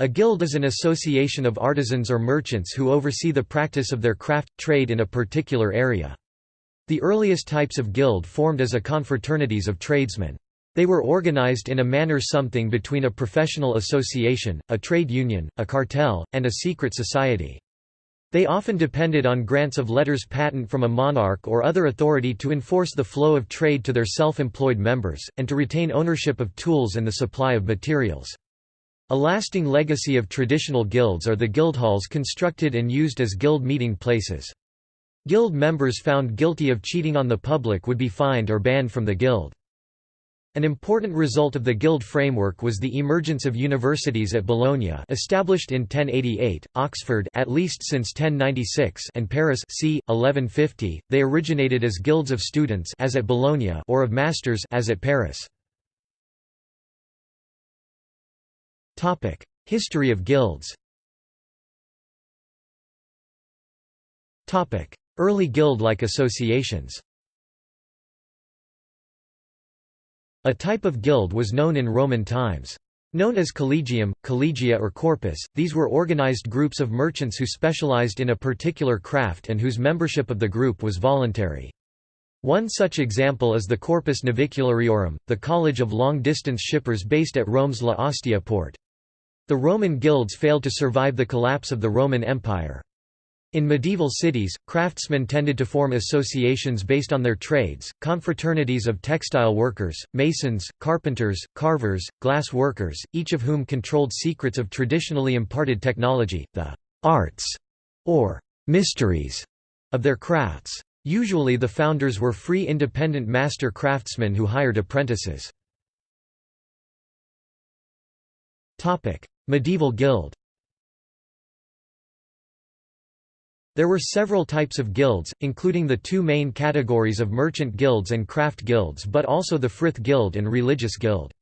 A guild is an association of artisans or merchants who oversee the practice of their craft, trade in a particular area. The earliest types of guild formed as a confraternities of tradesmen. They were organized in a manner something between a professional association, a trade union, a cartel, and a secret society. They often depended on grants of letters patent from a monarch or other authority to enforce the flow of trade to their self-employed members, and to retain ownership of tools and the supply of materials. A lasting legacy of traditional guilds are the guildhalls constructed and used as guild meeting places. Guild members found guilty of cheating on the public would be fined or banned from the guild. An important result of the guild framework was the emergence of universities at Bologna established in 1088, Oxford at least since 1096 and Paris c. 1150. They originated as guilds of students as at Bologna or of masters as at Paris. History of guilds Early guild-like associations A type of guild was known in Roman times. Known as collegium, collegia or corpus, these were organized groups of merchants who specialized in a particular craft and whose membership of the group was voluntary. One such example is the Corpus Naviculariorum, the college of long-distance shippers based at Rome's La Ostia port. The Roman guilds failed to survive the collapse of the Roman Empire. In medieval cities, craftsmen tended to form associations based on their trades, confraternities of textile workers, masons, carpenters, carvers, glass workers, each of whom controlled secrets of traditionally imparted technology, the arts, or mysteries, of their crafts. Usually the founders were free independent master craftsmen who hired apprentices. Medieval guild There were several types of guilds, including the two main categories of merchant guilds and craft guilds but also the Frith Guild and Religious Guild.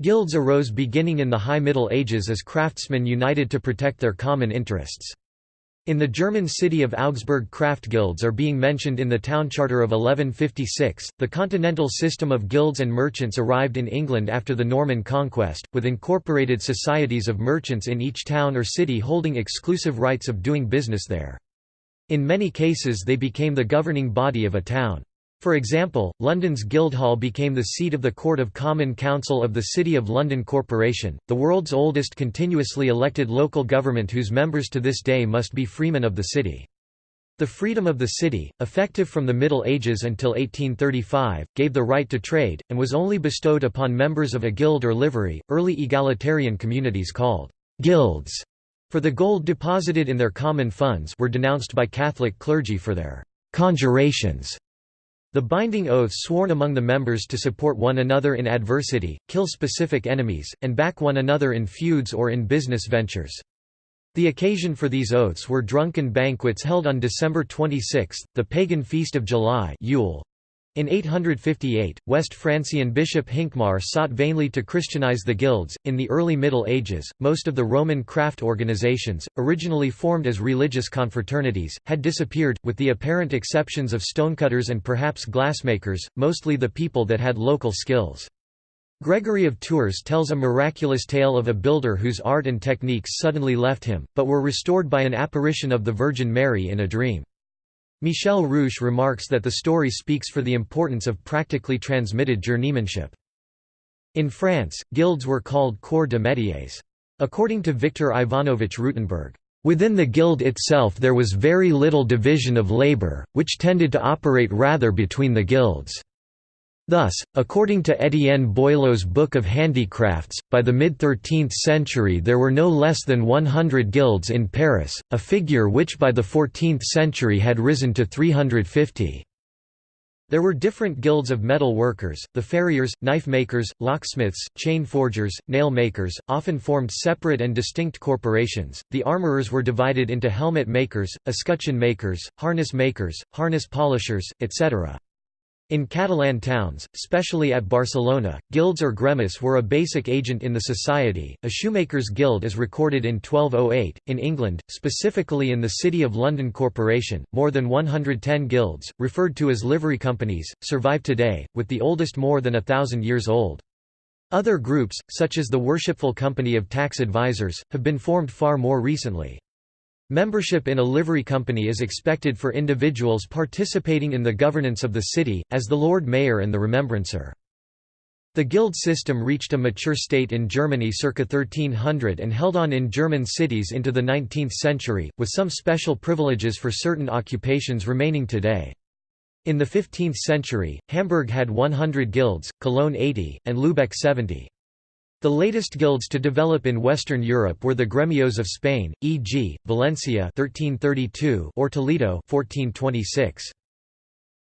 Guilds arose beginning in the High Middle Ages as craftsmen united to protect their common interests. In the German city of Augsburg craft guilds are being mentioned in the town charter of 1156. The continental system of guilds and merchants arrived in England after the Norman conquest, with incorporated societies of merchants in each town or city holding exclusive rights of doing business there. In many cases they became the governing body of a town. For example, London's Guildhall became the seat of the Court of Common Council of the City of London Corporation, the world's oldest continuously elected local government whose members to this day must be freemen of the city. The freedom of the city, effective from the Middle Ages until 1835, gave the right to trade, and was only bestowed upon members of a guild or livery. Early egalitarian communities called guilds for the gold deposited in their common funds were denounced by Catholic clergy for their conjurations the binding oaths sworn among the members to support one another in adversity, kill specific enemies, and back one another in feuds or in business ventures. The occasion for these oaths were drunken banquets held on December 26, the pagan feast of July Yule, in 858, West Francian bishop Hincmar sought vainly to Christianize the guilds. In the early Middle Ages, most of the Roman craft organizations, originally formed as religious confraternities, had disappeared, with the apparent exceptions of stonecutters and perhaps glassmakers, mostly the people that had local skills. Gregory of Tours tells a miraculous tale of a builder whose art and techniques suddenly left him, but were restored by an apparition of the Virgin Mary in a dream. Michel Rouche remarks that the story speaks for the importance of practically transmitted journeymanship. In France, guilds were called corps de métiers. According to Victor Ivanovich Rutenberg, Within the guild itself there was very little division of labor, which tended to operate rather between the guilds. Thus, according to Étienne Boileau's Book of Handicrafts, by the mid-13th century there were no less than 100 guilds in Paris, a figure which by the 14th century had risen to 350. There were different guilds of metal workers, the farriers, knife makers, locksmiths, chain forgers, nail makers, often formed separate and distinct corporations. The armorers were divided into helmet makers, escutcheon makers, harness makers, harness polishers, etc. In Catalan towns, especially at Barcelona, guilds or gremis were a basic agent in the society. A shoemaker's guild is recorded in 1208. In England, specifically in the City of London Corporation, more than 110 guilds, referred to as livery companies, survive today, with the oldest more than a thousand years old. Other groups, such as the Worshipful Company of Tax Advisors, have been formed far more recently. Membership in a livery company is expected for individuals participating in the governance of the city, as the Lord Mayor and the Remembrancer. The guild system reached a mature state in Germany circa 1300 and held on in German cities into the 19th century, with some special privileges for certain occupations remaining today. In the 15th century, Hamburg had 100 guilds, Cologne 80, and Lübeck 70. The latest guilds to develop in Western Europe were the gremios of Spain, e.g., Valencia 1332 or Toledo 1426.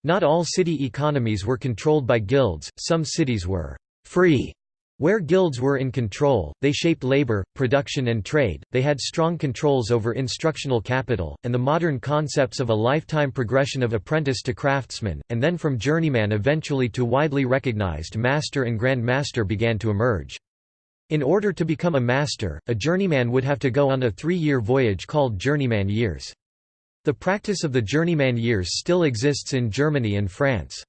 Not all city economies were controlled by guilds, some cities were «free» Where guilds were in control, they shaped labor, production and trade, they had strong controls over instructional capital, and the modern concepts of a lifetime progression of apprentice to craftsman, and then from journeyman eventually to widely recognized master and grand master began to emerge. In order to become a master, a journeyman would have to go on a three-year voyage called journeyman years. The practice of the journeyman years still exists in Germany and France.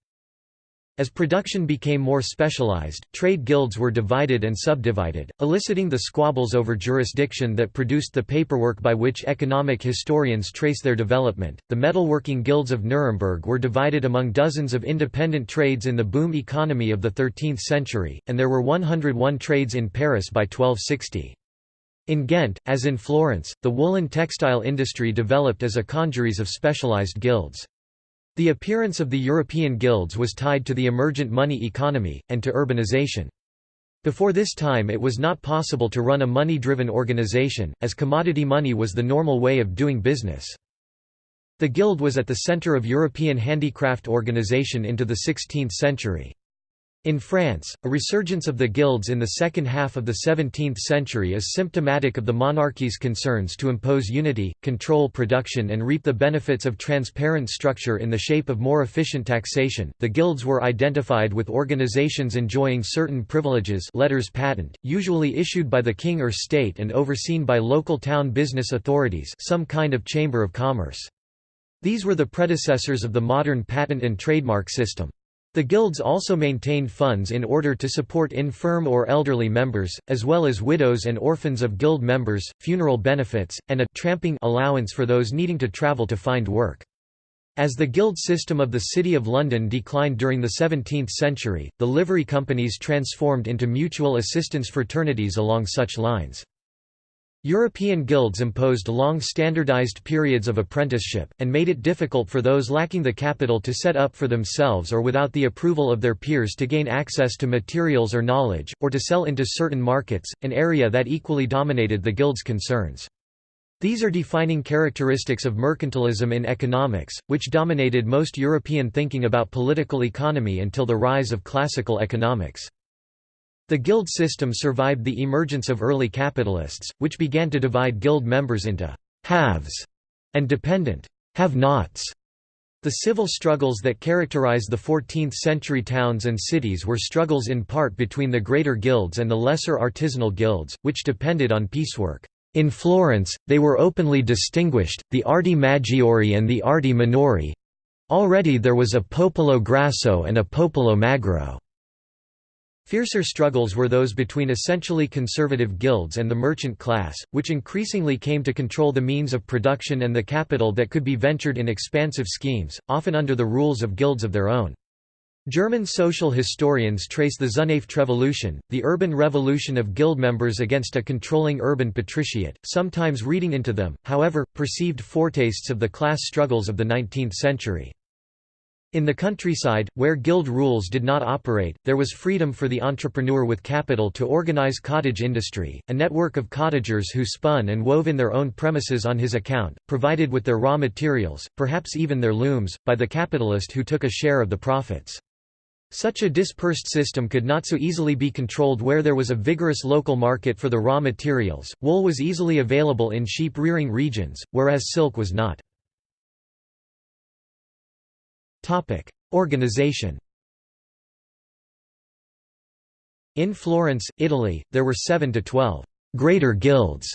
As production became more specialized, trade guilds were divided and subdivided, eliciting the squabbles over jurisdiction that produced the paperwork by which economic historians trace their development. The metalworking guilds of Nuremberg were divided among dozens of independent trades in the boom economy of the 13th century, and there were 101 trades in Paris by 1260. In Ghent, as in Florence, the woolen textile industry developed as a congeries of specialized guilds. The appearance of the European guilds was tied to the emergent money economy, and to urbanization. Before this time it was not possible to run a money-driven organization, as commodity money was the normal way of doing business. The guild was at the center of European handicraft organization into the 16th century. In France, a resurgence of the guilds in the second half of the 17th century is symptomatic of the monarchy's concerns to impose unity, control production, and reap the benefits of transparent structure in the shape of more efficient taxation. The guilds were identified with organizations enjoying certain privileges, letters patent, usually issued by the king or state and overseen by local town business authorities, some kind of chamber of commerce. These were the predecessors of the modern patent and trademark system. The guilds also maintained funds in order to support infirm or elderly members, as well as widows and orphans of guild members, funeral benefits, and a tramping allowance for those needing to travel to find work. As the guild system of the City of London declined during the 17th century, the livery companies transformed into mutual assistance fraternities along such lines. European guilds imposed long standardized periods of apprenticeship, and made it difficult for those lacking the capital to set up for themselves or without the approval of their peers to gain access to materials or knowledge, or to sell into certain markets, an area that equally dominated the guild's concerns. These are defining characteristics of mercantilism in economics, which dominated most European thinking about political economy until the rise of classical economics. The guild system survived the emergence of early capitalists, which began to divide guild members into «haves» and dependent «have-nots». The civil struggles that characterized the 14th-century towns and cities were struggles in part between the greater guilds and the lesser artisanal guilds, which depended on piecework. In Florence, they were openly distinguished, the Arti Maggiori and the Arti Minori. Already there was a Popolo Grasso and a Popolo Magro. Fiercer struggles were those between essentially conservative guilds and the merchant class, which increasingly came to control the means of production and the capital that could be ventured in expansive schemes, often under the rules of guilds of their own. German social historians trace the Revolution, the urban revolution of guild members against a controlling urban patriciate, sometimes reading into them, however, perceived foretastes of the class struggles of the 19th century. In the countryside, where guild rules did not operate, there was freedom for the entrepreneur with capital to organize cottage industry, a network of cottagers who spun and wove in their own premises on his account, provided with their raw materials, perhaps even their looms, by the capitalist who took a share of the profits. Such a dispersed system could not so easily be controlled where there was a vigorous local market for the raw materials. Wool was easily available in sheep rearing regions, whereas silk was not. Topic: Organization. In Florence, Italy, there were 7 to 12 greater guilds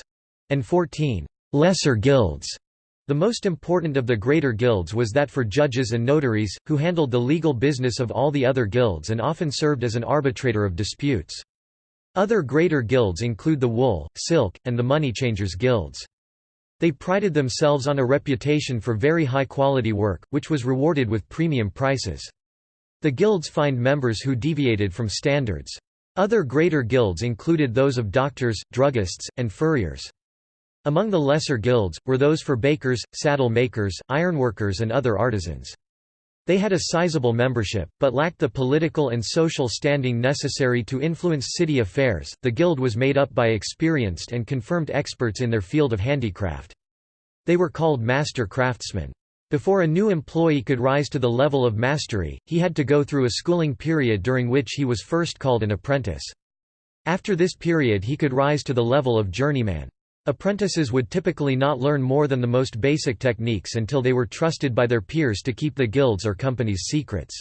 and 14 lesser guilds. The most important of the greater guilds was that for judges and notaries, who handled the legal business of all the other guilds and often served as an arbitrator of disputes. Other greater guilds include the Wool, Silk, and the money changers guilds. They prided themselves on a reputation for very high-quality work, which was rewarded with premium prices. The guilds fined members who deviated from standards. Other greater guilds included those of doctors, druggists, and furriers. Among the lesser guilds, were those for bakers, saddle makers, ironworkers and other artisans. They had a sizable membership, but lacked the political and social standing necessary to influence city affairs. The guild was made up by experienced and confirmed experts in their field of handicraft. They were called master craftsmen. Before a new employee could rise to the level of mastery, he had to go through a schooling period during which he was first called an apprentice. After this period he could rise to the level of journeyman. Apprentices would typically not learn more than the most basic techniques until they were trusted by their peers to keep the guild's or company's secrets.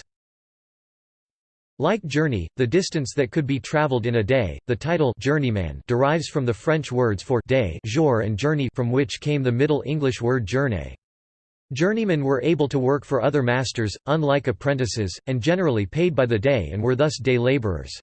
Like journey, the distance that could be traveled in a day, the title journeyman derives from the French words for day jour and journey from which came the Middle English word journey. Journeymen were able to work for other masters, unlike apprentices, and generally paid by the day and were thus day labourers.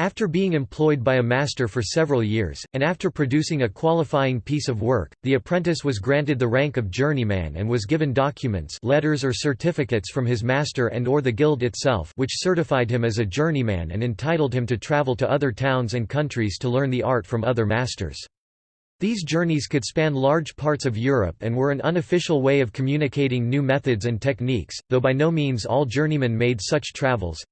After being employed by a master for several years, and after producing a qualifying piece of work, the apprentice was granted the rank of journeyman and was given documents letters or certificates from his master and or the guild itself which certified him as a journeyman and entitled him to travel to other towns and countries to learn the art from other masters. These journeys could span large parts of Europe and were an unofficial way of communicating new methods and techniques, though by no means all journeymen made such travels.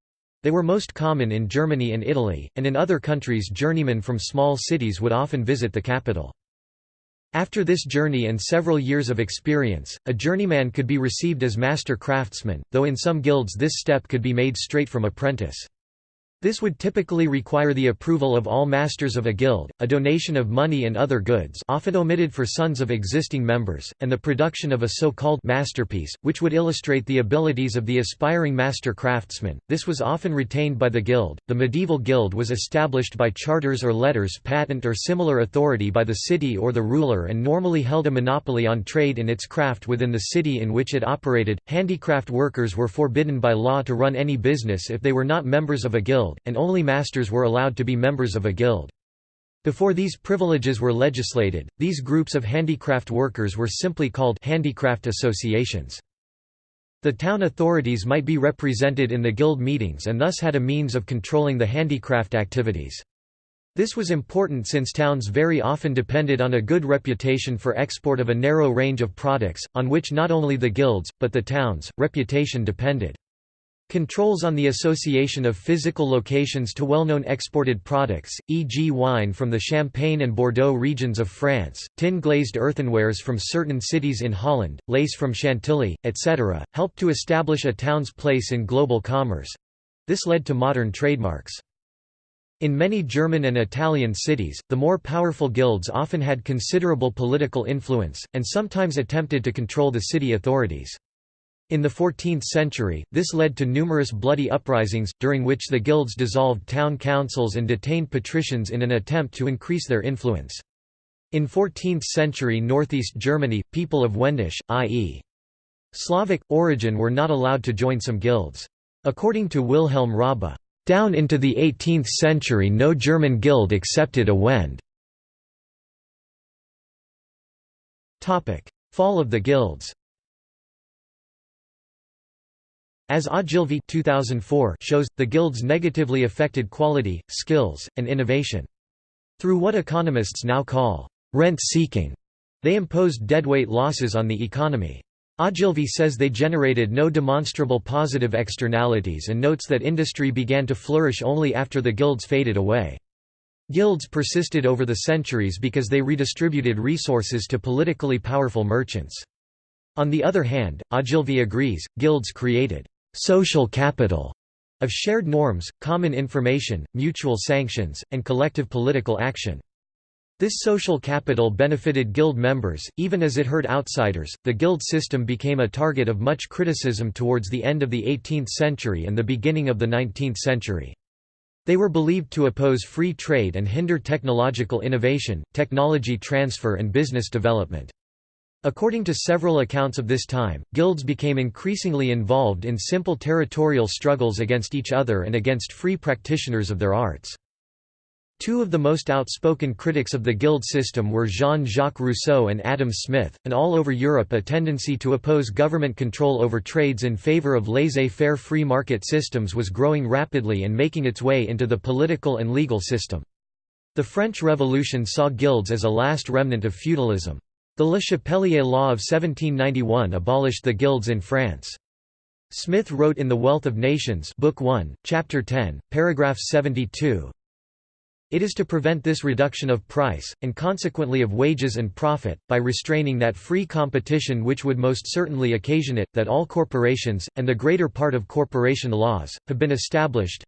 They were most common in Germany and Italy, and in other countries journeymen from small cities would often visit the capital. After this journey and several years of experience, a journeyman could be received as master craftsman, though in some guilds this step could be made straight from apprentice. This would typically require the approval of all masters of a guild, a donation of money and other goods often omitted for sons of existing members, and the production of a so-called masterpiece, which would illustrate the abilities of the aspiring master craftsman. This was often retained by the guild. The medieval guild was established by charters or letters patent or similar authority by the city or the ruler and normally held a monopoly on trade in its craft within the city in which it operated. Handicraft workers were forbidden by law to run any business if they were not members of a guild guild, and only masters were allowed to be members of a guild. Before these privileges were legislated, these groups of handicraft workers were simply called handicraft associations. The town authorities might be represented in the guild meetings and thus had a means of controlling the handicraft activities. This was important since towns very often depended on a good reputation for export of a narrow range of products, on which not only the guilds, but the town's, reputation depended. Controls on the association of physical locations to well-known exported products, e.g. wine from the Champagne and Bordeaux regions of France, tin-glazed earthenwares from certain cities in Holland, lace from Chantilly, etc., helped to establish a town's place in global commerce. This led to modern trademarks. In many German and Italian cities, the more powerful guilds often had considerable political influence, and sometimes attempted to control the city authorities. In the 14th century, this led to numerous bloody uprisings, during which the guilds dissolved town councils and detained patricians in an attempt to increase their influence. In 14th century northeast Germany, people of Wendish, i.e. Slavic, origin were not allowed to join some guilds. According to Wilhelm Raabe, "...down into the 18th century no German guild accepted a Wend." Fall of the guilds As Ogilvie 2004 shows, the guilds negatively affected quality, skills, and innovation. Through what economists now call rent-seeking, they imposed deadweight losses on the economy. Ogilvie says they generated no demonstrable positive externalities and notes that industry began to flourish only after the guilds faded away. Guilds persisted over the centuries because they redistributed resources to politically powerful merchants. On the other hand, Ogilvie agrees, guilds created social capital of shared norms, common information, mutual sanctions, and collective political action. This social capital benefited guild members, even as it hurt outsiders. The guild system became a target of much criticism towards the end of the 18th century and the beginning of the 19th century. They were believed to oppose free trade and hinder technological innovation, technology transfer and business development. According to several accounts of this time, guilds became increasingly involved in simple territorial struggles against each other and against free practitioners of their arts. Two of the most outspoken critics of the guild system were Jean-Jacques Rousseau and Adam Smith, and all over Europe a tendency to oppose government control over trades in favor of laissez-faire free market systems was growing rapidly and making its way into the political and legal system. The French Revolution saw guilds as a last remnant of feudalism. The Le Chapelier Law of 1791 abolished the guilds in France. Smith wrote in The Wealth of Nations Book 1, Chapter 10, paragraph 72, it is to prevent this reduction of price, and consequently of wages and profit, by restraining that free competition which would most certainly occasion it, that all corporations, and the greater part of corporation laws, have been established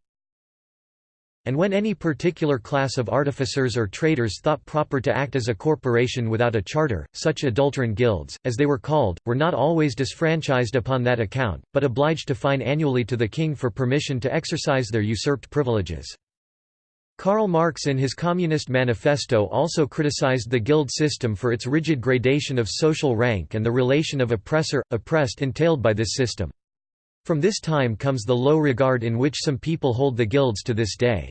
and when any particular class of artificers or traders thought proper to act as a corporation without a charter, such adulterine guilds, as they were called, were not always disfranchised upon that account, but obliged to fine annually to the king for permission to exercise their usurped privileges. Karl Marx in his Communist Manifesto also criticized the guild system for its rigid gradation of social rank and the relation of oppressor-oppressed entailed by this system. From this time comes the low regard in which some people hold the guilds to this day.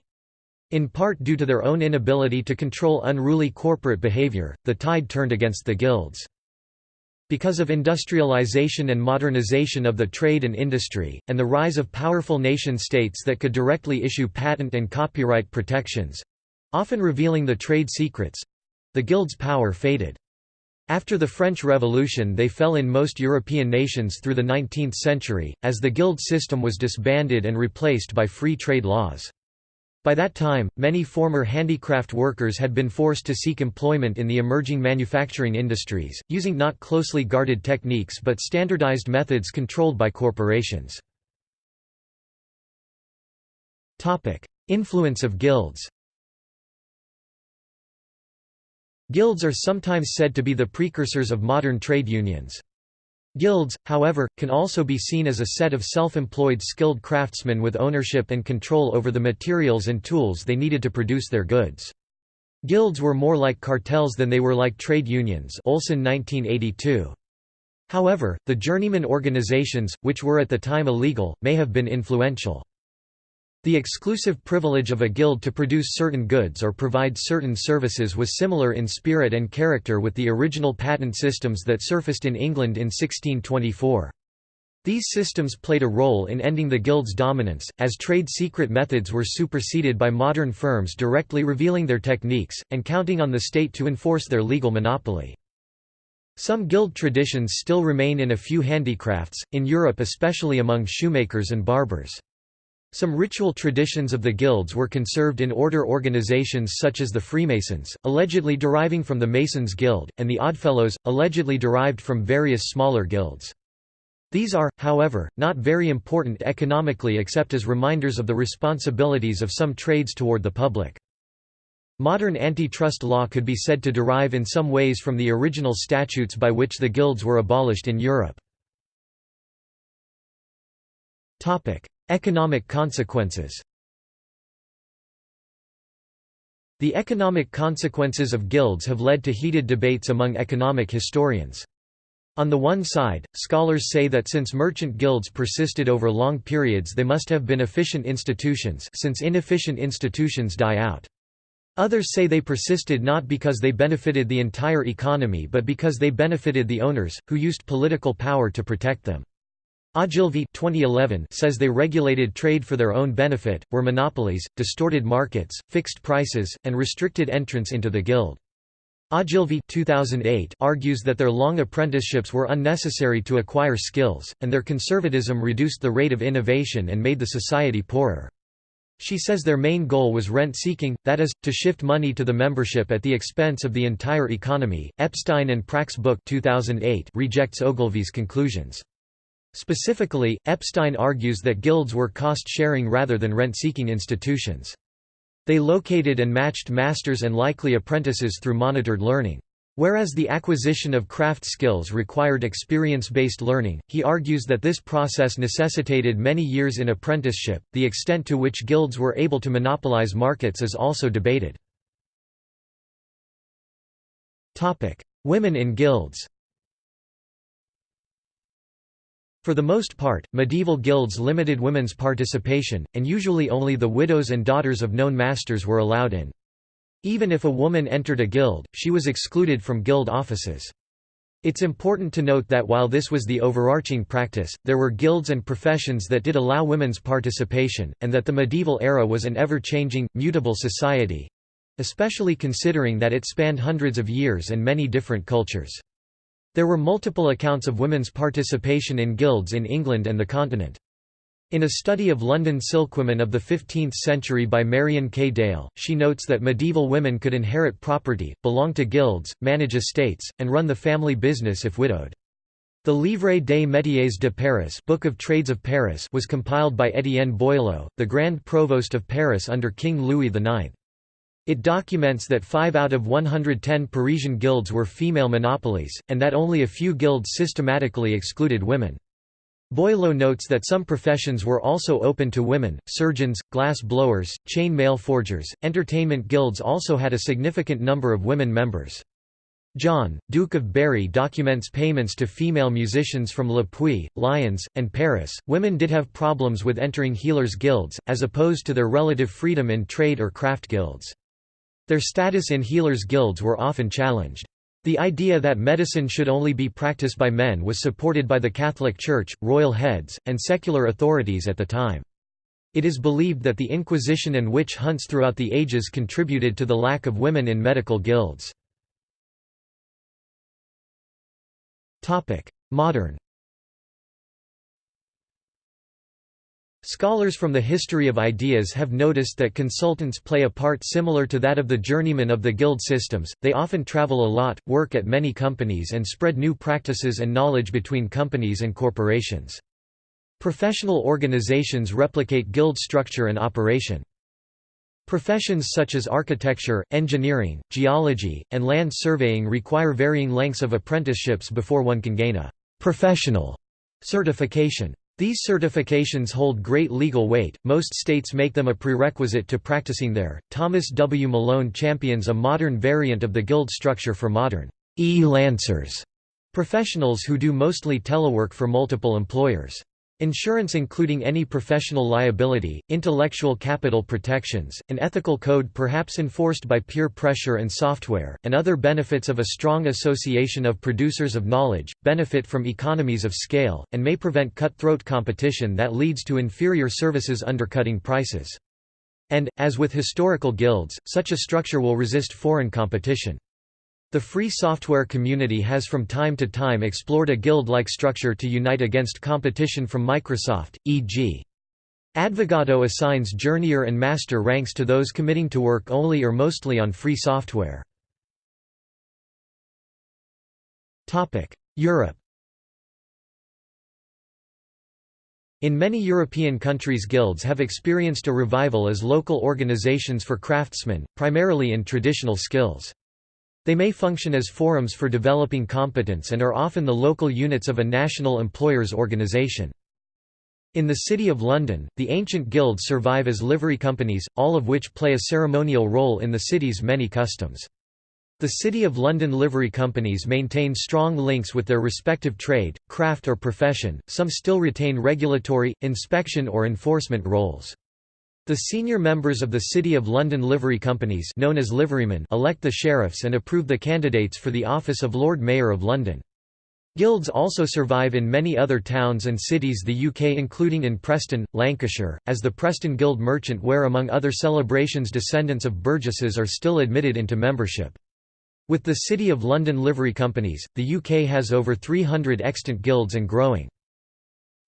In part due to their own inability to control unruly corporate behavior, the tide turned against the guilds. Because of industrialization and modernization of the trade and industry, and the rise of powerful nation-states that could directly issue patent and copyright protections—often revealing the trade secrets—the guild's power faded. After the French Revolution they fell in most European nations through the 19th century, as the guild system was disbanded and replaced by free trade laws. By that time, many former handicraft workers had been forced to seek employment in the emerging manufacturing industries, using not closely guarded techniques but standardized methods controlled by corporations. Influence of guilds Guilds are sometimes said to be the precursors of modern trade unions. Guilds, however, can also be seen as a set of self-employed skilled craftsmen with ownership and control over the materials and tools they needed to produce their goods. Guilds were more like cartels than they were like trade unions Olson 1982. However, the journeyman organizations, which were at the time illegal, may have been influential. The exclusive privilege of a guild to produce certain goods or provide certain services was similar in spirit and character with the original patent systems that surfaced in England in 1624. These systems played a role in ending the guild's dominance, as trade secret methods were superseded by modern firms directly revealing their techniques, and counting on the state to enforce their legal monopoly. Some guild traditions still remain in a few handicrafts, in Europe especially among shoemakers and barbers. Some ritual traditions of the guilds were conserved in order organizations such as the Freemasons, allegedly deriving from the Masons Guild, and the Oddfellows, allegedly derived from various smaller guilds. These are, however, not very important economically except as reminders of the responsibilities of some trades toward the public. Modern antitrust law could be said to derive in some ways from the original statutes by which the guilds were abolished in Europe. Economic consequences The economic consequences of guilds have led to heated debates among economic historians. On the one side, scholars say that since merchant guilds persisted over long periods they must have been efficient institutions since inefficient institutions die out. Others say they persisted not because they benefited the entire economy but because they benefited the owners, who used political power to protect them. Ogilvie 2011 says they regulated trade for their own benefit, were monopolies, distorted markets, fixed prices, and restricted entrance into the guild. Ogilvie 2008 argues that their long apprenticeships were unnecessary to acquire skills, and their conservatism reduced the rate of innovation and made the society poorer. She says their main goal was rent-seeking, that is, to shift money to the membership at the expense of the entire economy. Epstein and Prak's book 2008 rejects Ogilvie's conclusions. Specifically, Epstein argues that guilds were cost-sharing rather than rent-seeking institutions. They located and matched masters and likely apprentices through monitored learning. Whereas the acquisition of craft skills required experience-based learning, he argues that this process necessitated many years in apprenticeship. The extent to which guilds were able to monopolize markets is also debated. Topic: Women in guilds. For the most part, medieval guilds limited women's participation, and usually only the widows and daughters of known masters were allowed in. Even if a woman entered a guild, she was excluded from guild offices. It's important to note that while this was the overarching practice, there were guilds and professions that did allow women's participation, and that the medieval era was an ever-changing, mutable society—especially considering that it spanned hundreds of years and many different cultures. There were multiple accounts of women's participation in guilds in England and the continent. In a study of London silkwomen of the 15th century by Marian K. Dale, she notes that medieval women could inherit property, belong to guilds, manage estates, and run the family business if widowed. The Livre des métiers de Paris, Book of Trades of Paris was compiled by Étienne Boileau, the Grand Provost of Paris under King Louis IX. It documents that 5 out of 110 Parisian guilds were female monopolies, and that only a few guilds systematically excluded women. Boileau notes that some professions were also open to women, surgeons, glass blowers, chain mail forgers, entertainment guilds also had a significant number of women members. John, Duke of Berry documents payments to female musicians from Le Puy, Lyons, and Paris. Women did have problems with entering healers' guilds, as opposed to their relative freedom in trade or craft guilds. Their status in healers' guilds were often challenged. The idea that medicine should only be practiced by men was supported by the Catholic Church, royal heads, and secular authorities at the time. It is believed that the Inquisition and witch hunts throughout the ages contributed to the lack of women in medical guilds. Modern Scholars from the history of ideas have noticed that consultants play a part similar to that of the journeymen of the guild systems, they often travel a lot, work at many companies and spread new practices and knowledge between companies and corporations. Professional organizations replicate guild structure and operation. Professions such as architecture, engineering, geology, and land surveying require varying lengths of apprenticeships before one can gain a «professional» certification. These certifications hold great legal weight, most states make them a prerequisite to practicing there. Thomas W. Malone champions a modern variant of the guild structure for modern e-lancers, professionals who do mostly telework for multiple employers. Insurance including any professional liability, intellectual capital protections, an ethical code perhaps enforced by peer pressure and software, and other benefits of a strong association of producers of knowledge, benefit from economies of scale, and may prevent cutthroat competition that leads to inferior services undercutting prices. And, as with historical guilds, such a structure will resist foreign competition. The free software community has from time to time explored a guild-like structure to unite against competition from Microsoft, e.g. Advogato assigns journeyer and master ranks to those committing to work only or mostly on free software. Europe In many European countries guilds have experienced a revival as local organizations for craftsmen, primarily in traditional skills. They may function as forums for developing competence and are often the local units of a national employers organisation. In the City of London, the ancient guilds survive as livery companies, all of which play a ceremonial role in the city's many customs. The City of London livery companies maintain strong links with their respective trade, craft or profession, some still retain regulatory, inspection or enforcement roles. The senior members of the City of London livery companies known as liverymen elect the sheriffs and approve the candidates for the office of Lord Mayor of London. Guilds also survive in many other towns and cities the UK including in Preston, Lancashire, as the Preston Guild Merchant where among other celebrations descendants of burgesses are still admitted into membership. With the City of London livery companies, the UK has over 300 extant guilds and growing.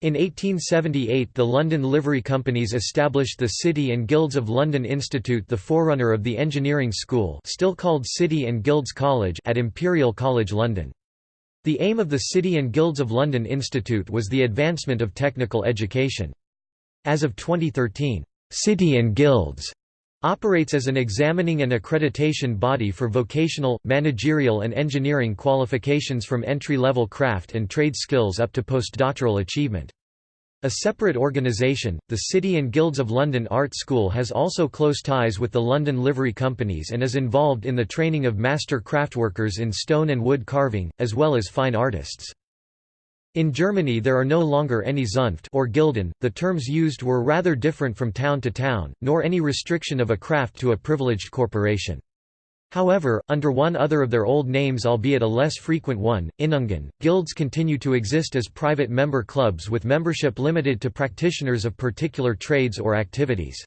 In 1878 the London Livery Companies established the City and Guilds of London Institute the forerunner of the engineering school still called City and Guilds College at Imperial College London. The aim of the City and Guilds of London Institute was the advancement of technical education. As of 2013, City and Guilds operates as an examining and accreditation body for vocational, managerial and engineering qualifications from entry-level craft and trade skills up to postdoctoral achievement. A separate organisation, the City and Guilds of London Art School has also close ties with the London Livery Companies and is involved in the training of master craftworkers in stone and wood carving, as well as fine artists. In Germany there are no longer any Zunft or Gilden, the terms used were rather different from town to town, nor any restriction of a craft to a privileged corporation. However, under one other of their old names albeit a less frequent one, Innungen, guilds continue to exist as private member clubs with membership limited to practitioners of particular trades or activities.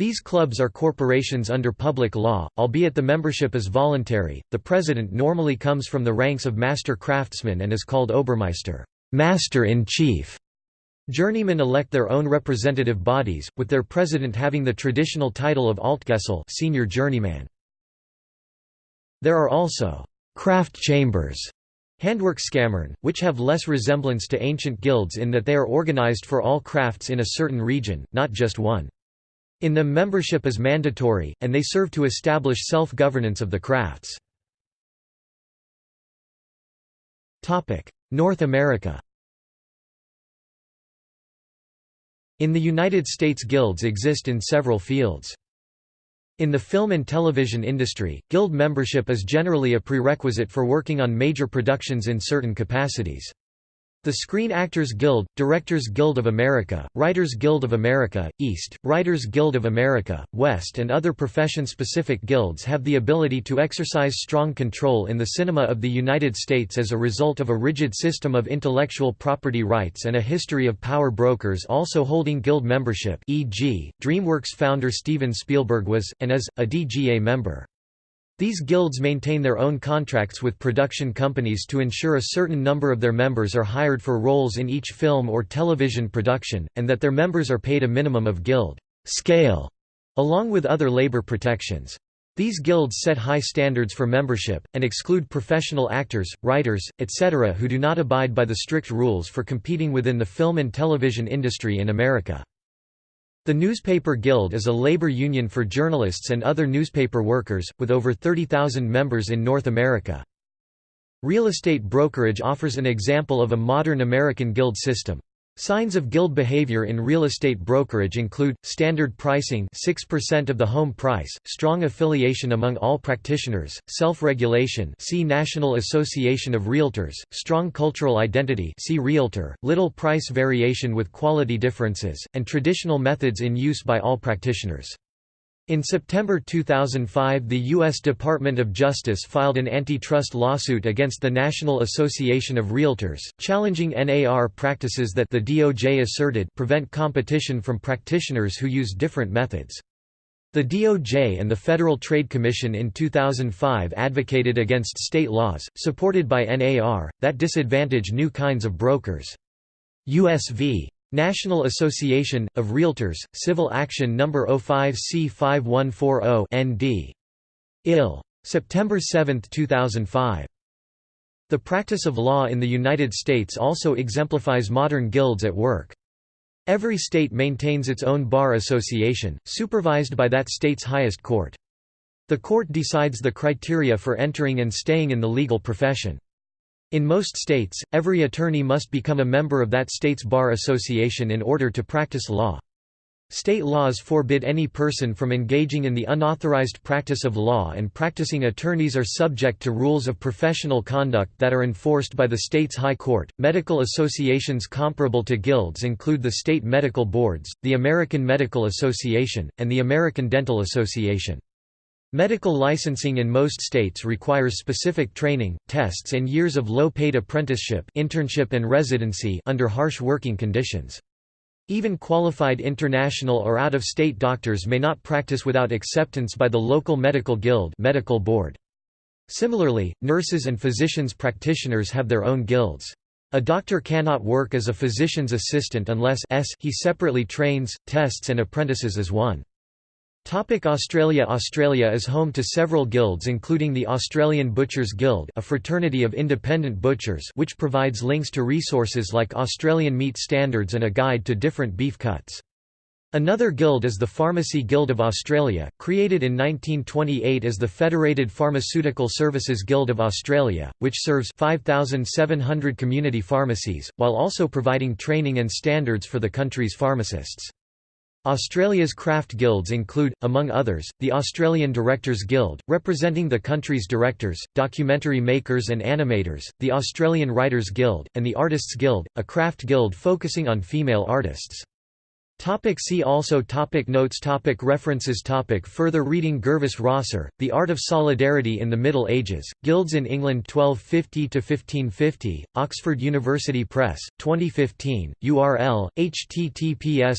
These clubs are corporations under public law, albeit the membership is voluntary. The president normally comes from the ranks of master craftsmen and is called Obermeister, master in chief. Journeymen elect their own representative bodies, with their president having the traditional title of Altgesell, senior journeyman. There are also craft chambers Handwerkskammern, which have less resemblance to ancient guilds in that they are organized for all crafts in a certain region, not just one. In them membership is mandatory, and they serve to establish self-governance of the crafts. North America In the United States guilds exist in several fields. In the film and television industry, guild membership is generally a prerequisite for working on major productions in certain capacities. The Screen Actors Guild, Directors Guild of America, Writers Guild of America, East, Writers Guild of America, West and other profession-specific guilds have the ability to exercise strong control in the cinema of the United States as a result of a rigid system of intellectual property rights and a history of power brokers also holding guild membership e.g., DreamWorks founder Steven Spielberg was, and is, a DGA member. These guilds maintain their own contracts with production companies to ensure a certain number of their members are hired for roles in each film or television production, and that their members are paid a minimum of guild scale, along with other labor protections. These guilds set high standards for membership, and exclude professional actors, writers, etc. who do not abide by the strict rules for competing within the film and television industry in America. The Newspaper Guild is a labor union for journalists and other newspaper workers, with over 30,000 members in North America. Real estate brokerage offers an example of a modern American guild system. Signs of guild behavior in real estate brokerage include, standard pricing 6% of the home price, strong affiliation among all practitioners, self-regulation see National Association of Realtors, strong cultural identity see Realtor, little price variation with quality differences, and traditional methods in use by all practitioners. In September 2005 the U.S. Department of Justice filed an antitrust lawsuit against the National Association of Realtors, challenging NAR practices that the DOJ asserted prevent competition from practitioners who use different methods. The DOJ and the Federal Trade Commission in 2005 advocated against state laws, supported by NAR, that disadvantage new kinds of brokers. U.S. v. National Association, of Realtors, Civil Action No. 05C5140 ND. Ill. September 7, 2005. The practice of law in the United States also exemplifies modern guilds at work. Every state maintains its own bar association, supervised by that state's highest court. The court decides the criteria for entering and staying in the legal profession. In most states, every attorney must become a member of that state's bar association in order to practice law. State laws forbid any person from engaging in the unauthorized practice of law and practicing attorneys are subject to rules of professional conduct that are enforced by the state's high court. Medical associations comparable to guilds include the state medical boards, the American Medical Association, and the American Dental Association. Medical licensing in most states requires specific training, tests and years of low-paid apprenticeship internship and residency under harsh working conditions. Even qualified international or out-of-state doctors may not practice without acceptance by the local medical guild medical board. Similarly, nurses and physicians practitioners have their own guilds. A doctor cannot work as a physician's assistant unless he separately trains, tests and apprentices as one. Australia Australia is home to several guilds including the Australian Butchers Guild a fraternity of independent butchers which provides links to resources like Australian meat standards and a guide to different beef cuts. Another guild is the Pharmacy Guild of Australia, created in 1928 as the Federated Pharmaceutical Services Guild of Australia, which serves 5,700 community pharmacies, while also providing training and standards for the country's pharmacists. Australia's craft guilds include, among others, the Australian Directors Guild, representing the country's directors, documentary makers and animators, the Australian Writers Guild, and the Artists Guild, a craft guild focusing on female artists. Topic see also topic Notes topic References topic Further reading Gervase Rosser, The Art of Solidarity in the Middle Ages, Guilds in England 1250–1550, Oxford University Press, 2015, URL, https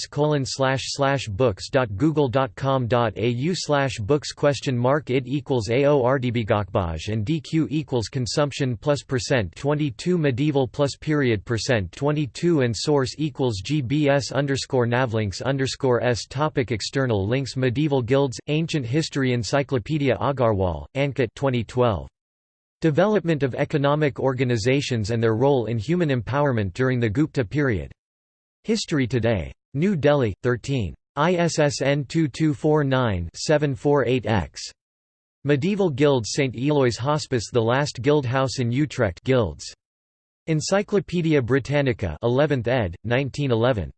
books.google.com.au slash books question mark id equals and dq equals consumption plus percent 22 medieval plus period percent 22 and source equals gbs underscore nav links underscore s topic External links Medieval Guilds, Ancient History Encyclopedia Agarwal, Ankit 2012. Development of Economic Organizations and Their Role in Human Empowerment During the Gupta Period. History Today. New Delhi, 13. ISSN 2249-748-X. Medieval Guilds St. Eloy's Hospice The Last Guild House in Utrecht Guilds. Encyclopædia Britannica 11th ed., 1911.